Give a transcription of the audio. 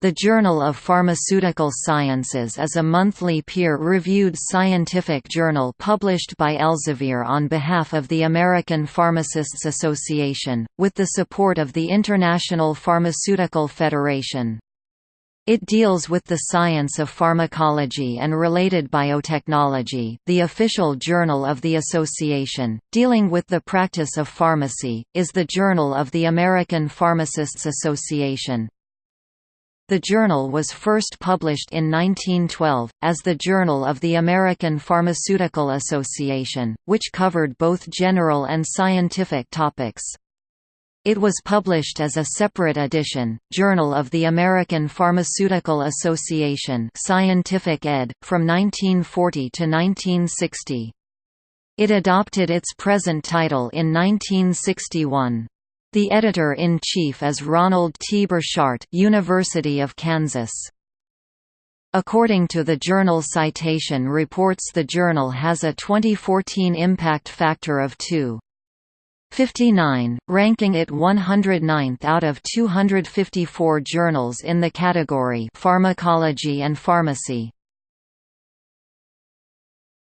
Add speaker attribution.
Speaker 1: The Journal of Pharmaceutical Sciences is a monthly peer-reviewed scientific journal published by Elsevier on behalf of the American Pharmacists Association, with the support of the International Pharmaceutical Federation. It deals with the science of pharmacology and related biotechnology the official journal of the association, dealing with the practice of pharmacy, is the Journal of the American Pharmacists Association. The journal was first published in 1912, as the Journal of the American Pharmaceutical Association, which covered both general and scientific topics. It was published as a separate edition, Journal of the American Pharmaceutical Association Scientific ed., from 1940 to 1960. It adopted its present title in 1961. The editor-in-chief is Ronald T. Borchardt University of Kansas. According to the journal Citation reports the journal has a 2014 impact factor of 2.59, ranking it 109th out of 254 journals in the category Pharmacology and Pharmacy.